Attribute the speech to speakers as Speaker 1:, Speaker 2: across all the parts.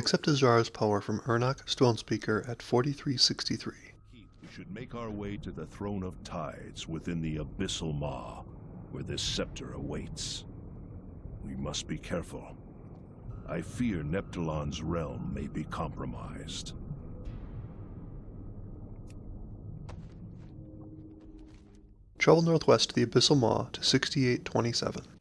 Speaker 1: Accept Azshara's power from Urnak Stonespeaker at 4363.
Speaker 2: We should make our way to the Throne of Tides within the Abyssal Maw, where this scepter awaits. We must be careful. I fear Neptulon's realm may be compromised.
Speaker 1: Travel northwest to the Abyssal Maw to 6827.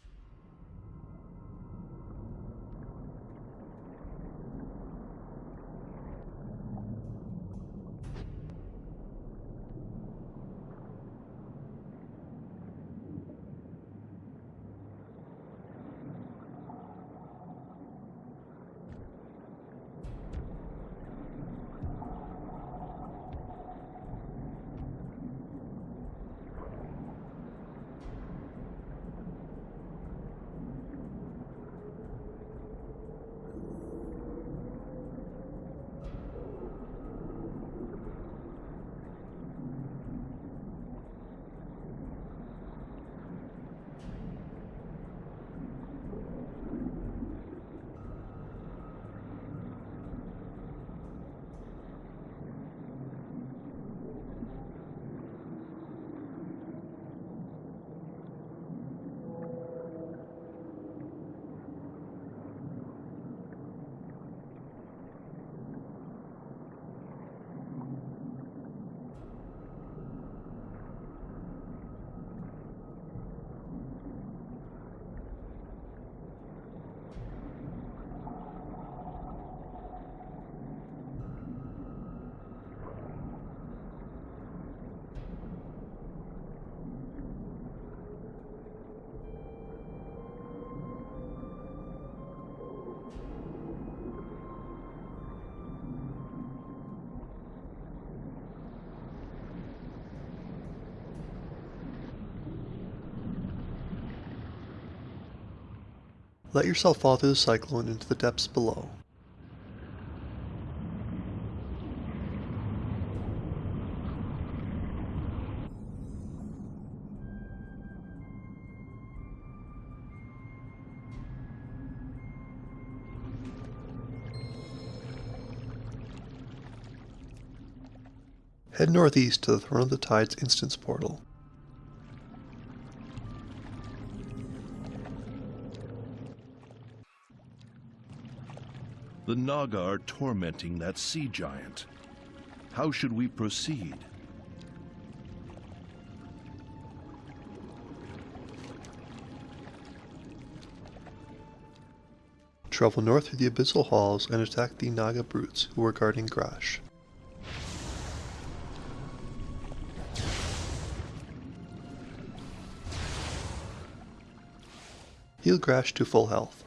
Speaker 1: Let yourself fall through the cyclone into the depths below. Head northeast to the Throne of the Tides instance portal.
Speaker 2: The Naga are tormenting that sea giant. How should we proceed?
Speaker 1: Travel north through the abyssal halls and attack the Naga brutes who are guarding Grash. Heal Grash to full health.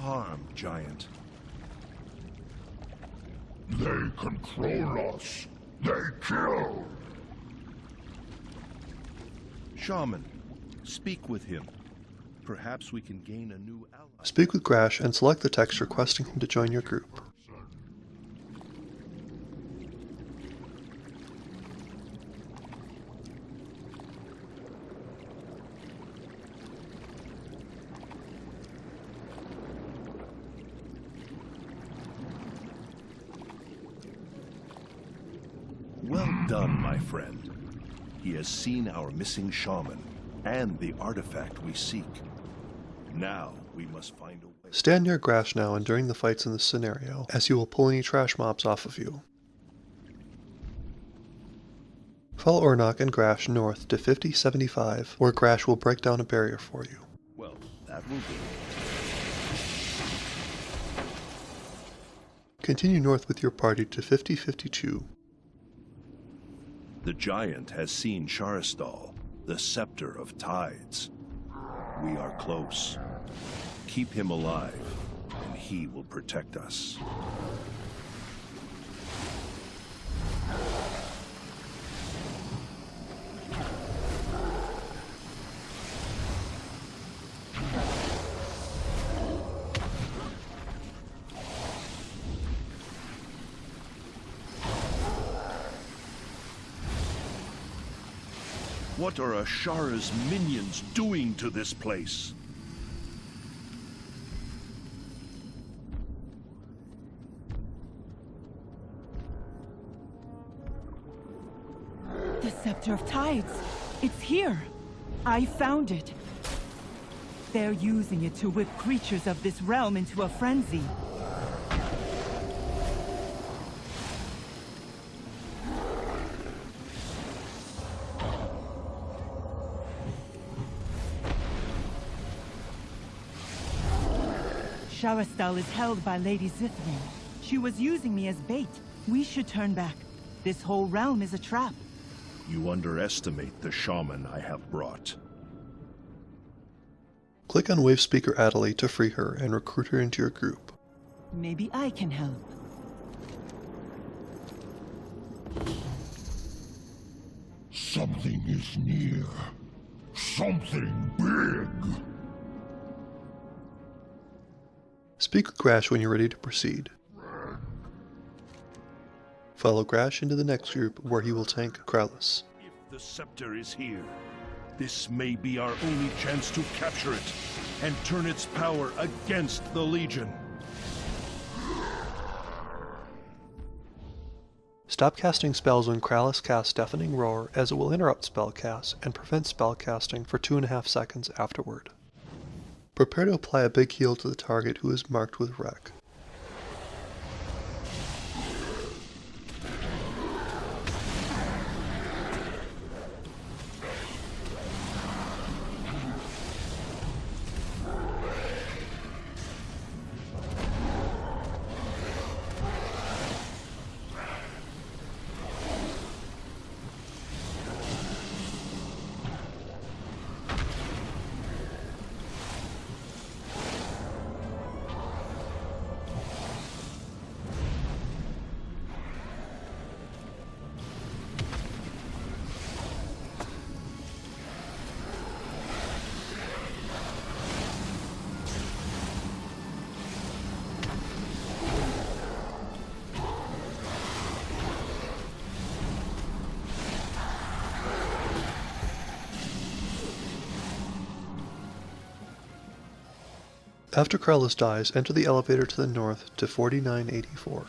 Speaker 2: Harm, Giant.
Speaker 3: They control us. They kill.
Speaker 2: Shaman, speak with him. Perhaps we can gain a new ally.
Speaker 1: Speak with Grash and select the text requesting him to join your group.
Speaker 2: Well done, my friend. He has seen our missing shaman and the artifact we seek. Now we must find a way.
Speaker 1: Stand near Grash now and during the fights in this scenario, as he will pull any trash mobs off of you. Follow Urnak and Grash north to 5075, where Grash will break down a barrier for you.
Speaker 2: Well, that will do.
Speaker 1: Continue north with your party to 5052.
Speaker 2: The giant has seen Sharas'dal, the scepter of tides. We are close. Keep him alive, and he will protect us. What are Azshara's minions doing to this place?
Speaker 4: The Scepter of Tides. It's here. I found it. They're using it to whip creatures of this realm into a frenzy. Sharas'dal is held by Lady Zithrin. She was using me as bait. We should turn back. This whole realm is a trap.
Speaker 2: You underestimate the shaman I have brought.
Speaker 1: Click on Wave Speaker Adderley to free her and recruit her into your group.
Speaker 4: Maybe I can help.
Speaker 3: Something is near. Something big.
Speaker 1: Speak with Grash when you're ready to proceed. Follow Grash into the next group where he will tank Krallis.
Speaker 2: If the scepter is here, this may be our only chance to capture it and turn its power against the Legion.
Speaker 1: Stop casting spells when Krallis casts Deafening Roar as it will interrupt spell casts and prevent spell casting for 2.5 seconds afterward. Prepare to apply a big heal to the target who is marked with Wreck. After Krallis dies, enter the elevator to the north to 4984.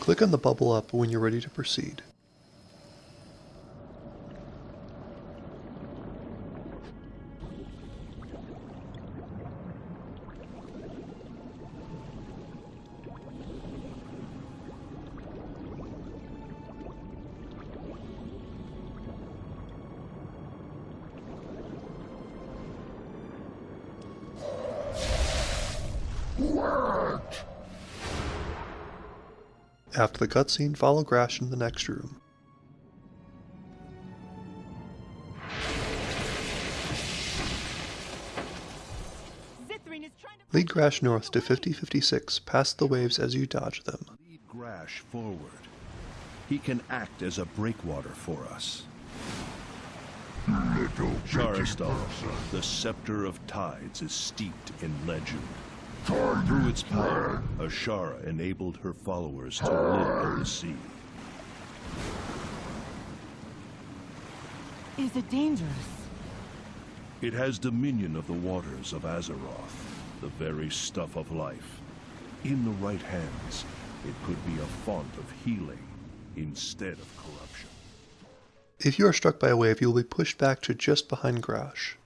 Speaker 1: Click on the bubble up when you're ready to proceed. After the cutscene, follow Grash into the next room.
Speaker 4: Zithrin is trying to...
Speaker 1: Lead Grash north to 5056 past the waves as you dodge them.
Speaker 2: Lead Grash forward. He can act as a breakwater for us.
Speaker 3: Little
Speaker 2: Sharas'dal, the Scepter of Tides is steeped in legend. Through its power, Azshara enabled her followers to live in the sea.
Speaker 4: Is it dangerous?
Speaker 2: It has dominion of the waters of Azeroth, the very stuff of life. In the right hands, it could be a font of healing instead of corruption.
Speaker 1: If you are struck by a wave, you will be pushed back to just behind Grash.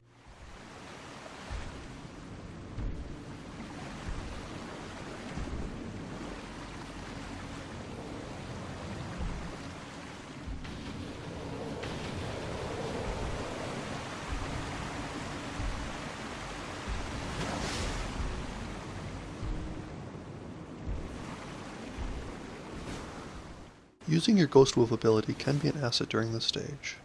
Speaker 1: Using your Ghost Wolf ability can be an asset during this stage.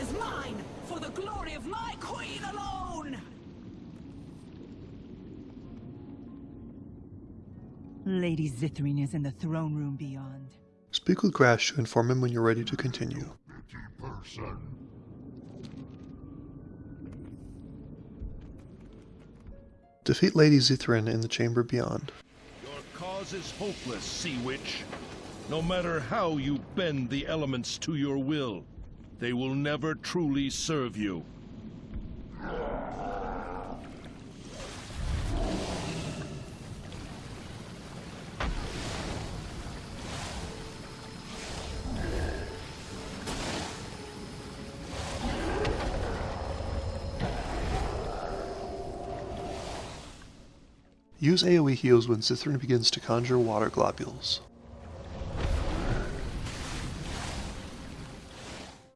Speaker 4: Is mine, for the glory of my queen alone! Lady Zithrin is in the throne room beyond.
Speaker 1: Speak with Grash to inform him when you're ready to continue. Defeat Lady Zithrin in the chamber beyond.
Speaker 2: Your cause is hopeless, Sea Witch. No matter how you bend the elements to your will, they will never truly serve you.
Speaker 1: Use AoE heals when Zithrin begins to conjure water globules.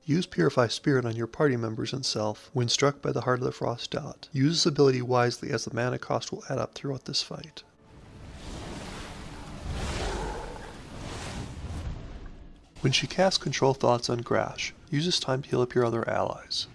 Speaker 1: Use Purify Spirit on your party members and self when struck by the Heart of the Frost dot. Use this ability wisely as the mana cost will add up throughout this fight. When she casts Control Thoughts on Grash, use this time to heal up your other allies.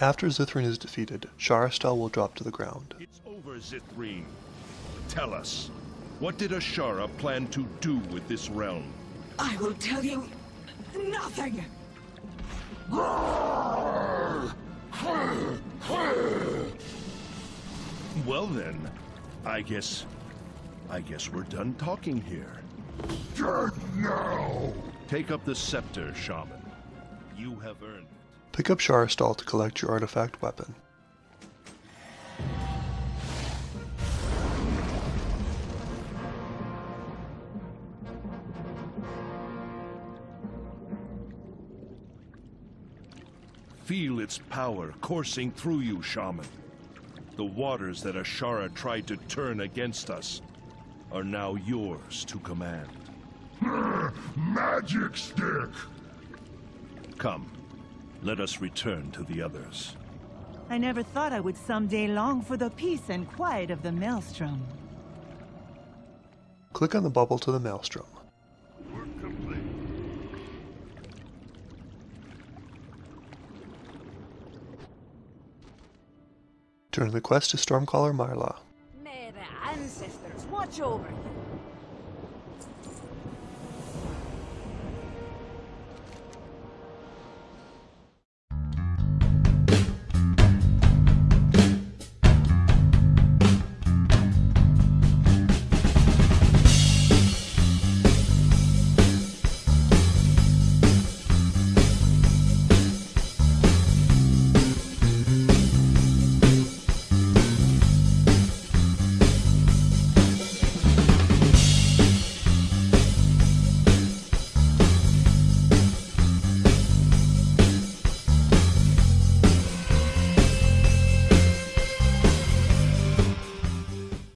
Speaker 1: After Zithrin is defeated, Sharas'dal will drop to the ground.
Speaker 2: It's over, Zithrine. Tell us, what did Azshara plan to do with this realm?
Speaker 5: I will tell you nothing.
Speaker 2: Well then, I guess... I guess we're done talking here.
Speaker 3: Dead now!
Speaker 2: Take up the scepter, Shaman. You have earned it.
Speaker 1: Pick up Sharas'dal to collect your artifact weapon.
Speaker 2: Feel its power coursing through you, Shaman. The waters that Azshara tried to turn against us are now yours to command.
Speaker 3: Magic stick!
Speaker 2: Come, let us return to the others.
Speaker 4: I never thought I would someday long for the peace and quiet of the Maelstrom.
Speaker 1: Click on the bubble to the Maelstrom.
Speaker 3: Work complete.
Speaker 1: Turn the quest to Stormcaller Mylra.
Speaker 6: May the ancestors watch over you.